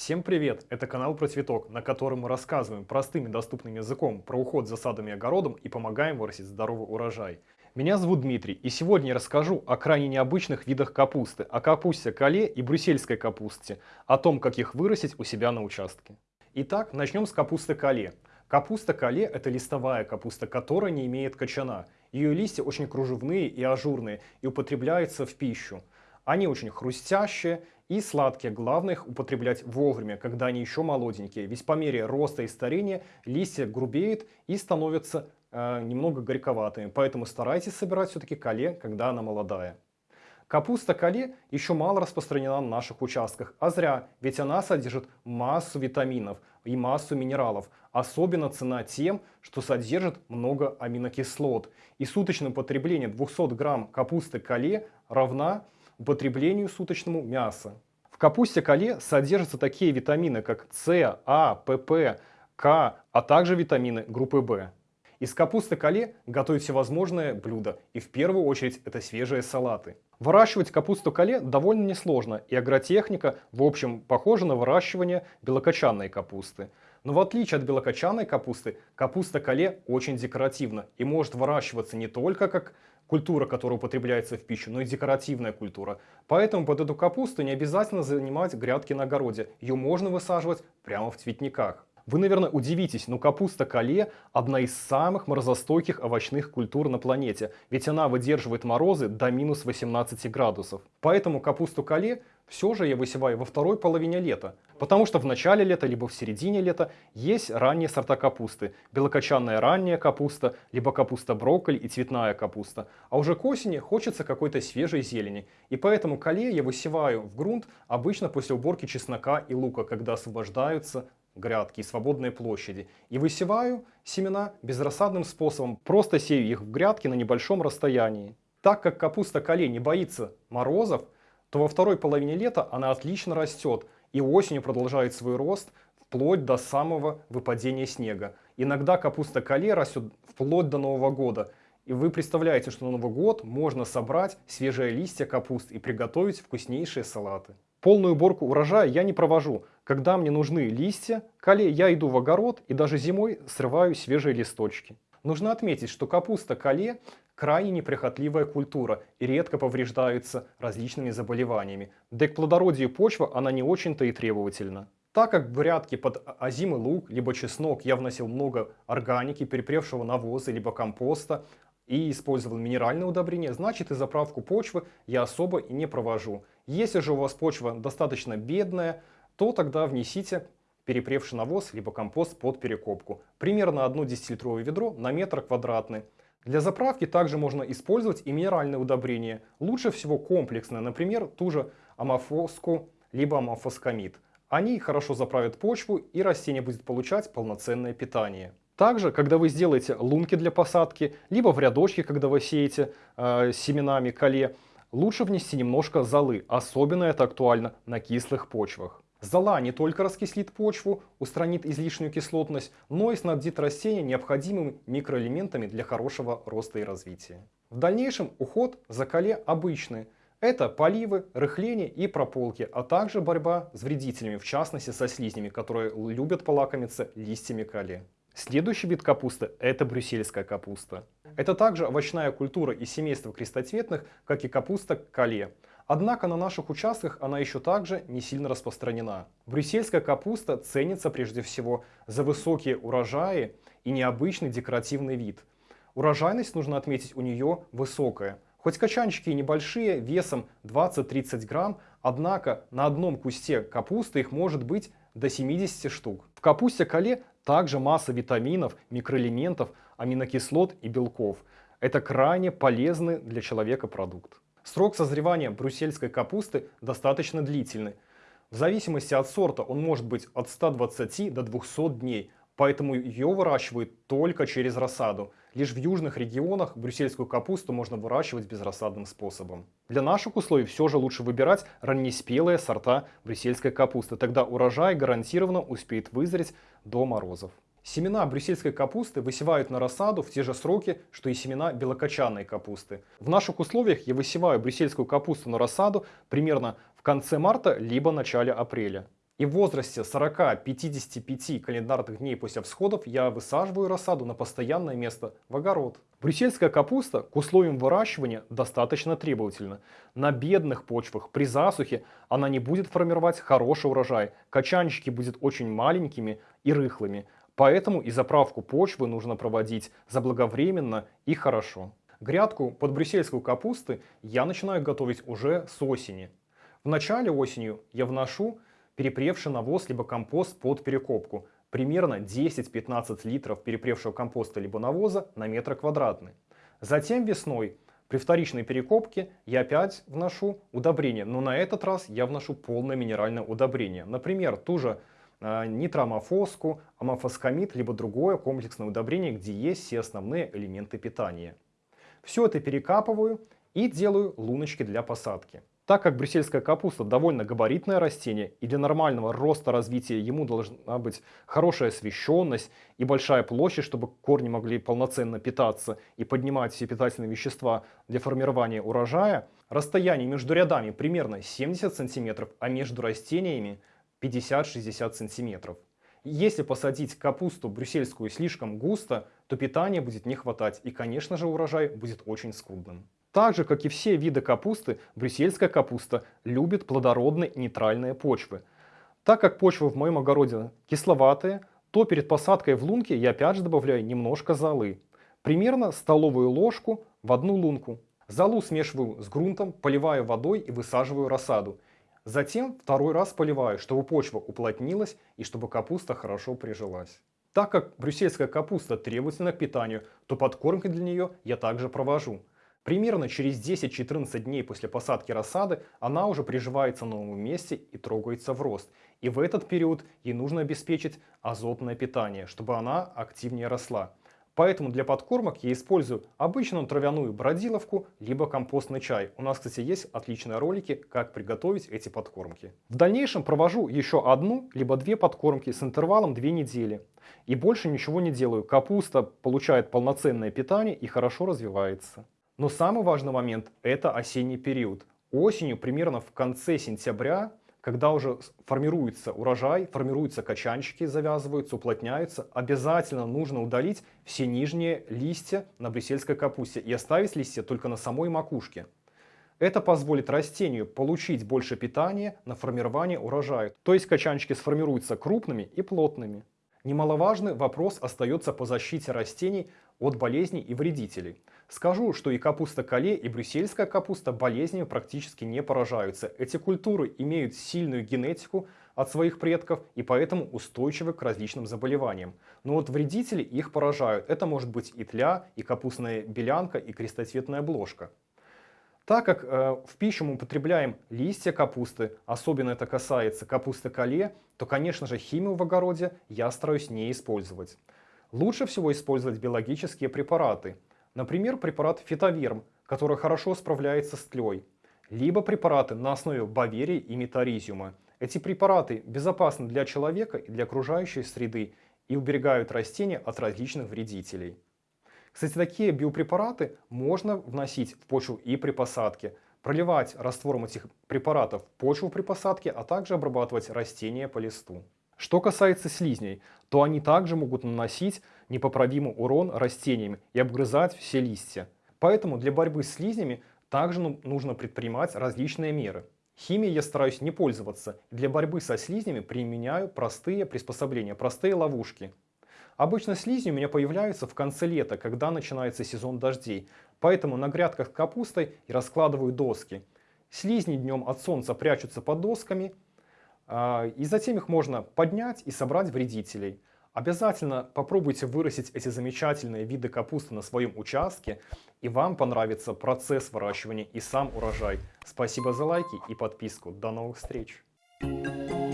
Всем привет! Это канал про цветок, на котором мы рассказываем простым и доступным языком про уход за садом и огородом и помогаем вырастить здоровый урожай. Меня зовут Дмитрий, и сегодня я расскажу о крайне необычных видах капусты, о капусте кале и брюссельской капусте, о том, как их вырастить у себя на участке. Итак, начнем с капусты кале. Капуста кале – это листовая капуста, которая не имеет кочана. Ее листья очень кружевные и ажурные и употребляются в пищу. Они очень хрустящие и сладкие. Главное их употреблять вовремя, когда они еще молоденькие. Ведь по мере роста и старения листья грубеют и становятся э, немного горьковатыми. Поэтому старайтесь собирать все-таки кале, когда она молодая. Капуста кале еще мало распространена на наших участках, а зря, ведь она содержит массу витаминов и массу минералов. Особенно цена тем, что содержит много аминокислот. И суточное потребление 200 грамм капусты кале равна употреблению суточному мяса. В капусте кале содержатся такие витамины, как С, А, ПП, К, а также витамины группы В. Из капусты кале готовить всевозможные блюда, и в первую очередь это свежие салаты. Выращивать капусту кале довольно несложно, и агротехника в общем похожа на выращивание белокочанной капусты. Но в отличие от белокочанной капусты, капуста кале очень декоративна и может выращиваться не только как культура, которая употребляется в пищу, но и декоративная культура. Поэтому под эту капусту не обязательно занимать грядки на огороде. Ее можно высаживать прямо в цветниках. Вы, наверное, удивитесь, но капуста кале – одна из самых морозостойких овощных культур на планете, ведь она выдерживает морозы до минус 18 градусов. Поэтому капусту кале все же я высеваю во второй половине лета, потому что в начале лета, либо в середине лета есть ранние сорта капусты. Белокочанная ранняя капуста, либо капуста брокколи и цветная капуста. А уже к осени хочется какой-то свежей зелени. И поэтому кале я высеваю в грунт обычно после уборки чеснока и лука, когда освобождаются грядки и свободные площади. И высеваю семена безрассадным способом, просто сею их в грядки на небольшом расстоянии. Так как капуста кале не боится морозов, то во второй половине лета она отлично растет и осенью продолжает свой рост вплоть до самого выпадения снега. Иногда капуста кале растет вплоть до Нового года. И вы представляете, что на Новый год можно собрать свежие листья капусты и приготовить вкуснейшие салаты. Полную уборку урожая я не провожу. Когда мне нужны листья, кале я иду в огород и даже зимой срываю свежие листочки. Нужно отметить, что капуста кале крайне неприхотливая культура и редко повреждается различными заболеваниями. Да и к плодородию почвы она не очень-то и требовательна. Так как в грядке под озимый лук, либо чеснок я вносил много органики, перепревшего навоза, либо компоста, и использовал минеральное удобрение, значит и заправку почвы я особо и не провожу. Если же у вас почва достаточно бедная, то тогда внесите перепревший навоз либо компост под перекопку. Примерно одно 10-литровое ведро на метр квадратный. Для заправки также можно использовать и минеральное удобрение. Лучше всего комплексное, например, ту же амофоску либо амофоскамид. Они хорошо заправят почву и растение будет получать полноценное питание. Также, когда вы сделаете лунки для посадки, либо в рядочке, когда вы сеете э, семенами кале, лучше внести немножко золы. Особенно это актуально на кислых почвах. Зола не только раскислит почву, устранит излишнюю кислотность, но и снабдит растение необходимыми микроэлементами для хорошего роста и развития. В дальнейшем уход за кале обычный. Это поливы, рыхление и прополки, а также борьба с вредителями, в частности со слизнями, которые любят полакомиться листьями кале. Следующий вид капусты – это брюссельская капуста. Это также овощная культура из семейства крестоцветных, как и капуста кале. Однако на наших участках она еще также не сильно распространена. Брюссельская капуста ценится прежде всего за высокие урожаи и необычный декоративный вид. Урожайность, нужно отметить, у нее высокая. Хоть качанчики и небольшие, весом 20-30 грамм, однако на одном кусте капусты их может быть до 70 штук. В капусте кале также масса витаминов, микроэлементов, аминокислот и белков. Это крайне полезный для человека продукт. Срок созревания брюссельской капусты достаточно длительный. В зависимости от сорта он может быть от 120 до 200 дней, поэтому ее выращивают только через рассаду. Лишь в южных регионах брюссельскую капусту можно выращивать безрассадным способом. Для наших условий все же лучше выбирать раннеспелые сорта брюссельской капусты, тогда урожай гарантированно успеет вызреть до морозов. Семена брюссельской капусты высевают на рассаду в те же сроки, что и семена белокочанной капусты. В наших условиях я высеваю брюссельскую капусту на рассаду примерно в конце марта либо начале апреля. И в возрасте 40-55 календарных дней после всходов я высаживаю рассаду на постоянное место в огород. Брюссельская капуста к условиям выращивания достаточно требовательна. На бедных почвах при засухе она не будет формировать хороший урожай, качанчики будут очень маленькими и рыхлыми. Поэтому и заправку почвы нужно проводить заблаговременно и хорошо. Грядку под брюссельскую капусты я начинаю готовить уже с осени. В начале осенью я вношу перепревший навоз либо компост под перекопку. Примерно 10-15 литров перепревшего компоста либо навоза на метр квадратный. Затем весной при вторичной перекопке я опять вношу удобрение, но на этот раз я вношу полное минеральное удобрение. Например, ту же э, нитроамофоску, амофоскамид, либо другое комплексное удобрение, где есть все основные элементы питания. Все это перекапываю и делаю луночки для посадки. Так как брюссельская капуста довольно габаритное растение, и для нормального роста развития ему должна быть хорошая освещенность и большая площадь, чтобы корни могли полноценно питаться и поднимать все питательные вещества для формирования урожая, расстояние между рядами примерно 70 см, а между растениями 50-60 см. Если посадить капусту брюссельскую слишком густо, то питания будет не хватать и, конечно же, урожай будет очень скудным. Так же, как и все виды капусты, брюссельская капуста любит плодородные нейтральные почвы. Так как почвы в моем огороде кисловатые, то перед посадкой в лунки я опять же добавляю немножко золы. Примерно столовую ложку в одну лунку. Золу смешиваю с грунтом, поливаю водой и высаживаю рассаду. Затем второй раз поливаю, чтобы почва уплотнилась и чтобы капуста хорошо прижилась. Так как брюссельская капуста требовательна к питанию, то подкормки для нее я также провожу. Примерно через 10-14 дней после посадки рассады она уже приживается на новом месте и трогается в рост. И в этот период ей нужно обеспечить азотное питание, чтобы она активнее росла. Поэтому для подкормок я использую обычную травяную бродиловку, либо компостный чай. У нас, кстати, есть отличные ролики, как приготовить эти подкормки. В дальнейшем провожу еще одну, либо две подкормки с интервалом 2 недели. И больше ничего не делаю. Капуста получает полноценное питание и хорошо развивается. Но самый важный момент – это осенний период. Осенью, примерно в конце сентября, когда уже формируется урожай, формируются качанчики, завязываются, уплотняются, обязательно нужно удалить все нижние листья на брюссельской капусте и оставить листья только на самой макушке. Это позволит растению получить больше питания на формирование урожая, то есть качанчики сформируются крупными и плотными. Немаловажный вопрос остается по защите растений от болезней и вредителей. Скажу, что и капуста кале, и брюссельская капуста болезнями практически не поражаются. Эти культуры имеют сильную генетику от своих предков и поэтому устойчивы к различным заболеваниям. Но вот вредители их поражают. Это может быть и тля, и капустная белянка, и крестоцветная бложка. Так как э, в пищу мы употребляем листья капусты, особенно это касается капусты кале, то, конечно же, химию в огороде я стараюсь не использовать. Лучше всего использовать биологические препараты. Например, препарат фитоверм, который хорошо справляется с тлей. Либо препараты на основе баверии и метаризиума. Эти препараты безопасны для человека и для окружающей среды и уберегают растения от различных вредителей. Кстати, такие биопрепараты можно вносить в почву и при посадке, проливать раствором этих препаратов почву при посадке, а также обрабатывать растения по листу. Что касается слизней, то они также могут наносить непоправимый урон растениям и обгрызать все листья. Поэтому для борьбы с слизнями также ну, нужно предпринимать различные меры. Химией я стараюсь не пользоваться. Для борьбы со слизнями применяю простые приспособления, простые ловушки. Обычно слизни у меня появляются в конце лета, когда начинается сезон дождей. Поэтому на грядках капустой я раскладываю доски. Слизни днем от солнца прячутся под досками, а, и затем их можно поднять и собрать вредителей. Обязательно попробуйте вырастить эти замечательные виды капусты на своем участке, и вам понравится процесс выращивания и сам урожай. Спасибо за лайки и подписку. До новых встреч! Thank you.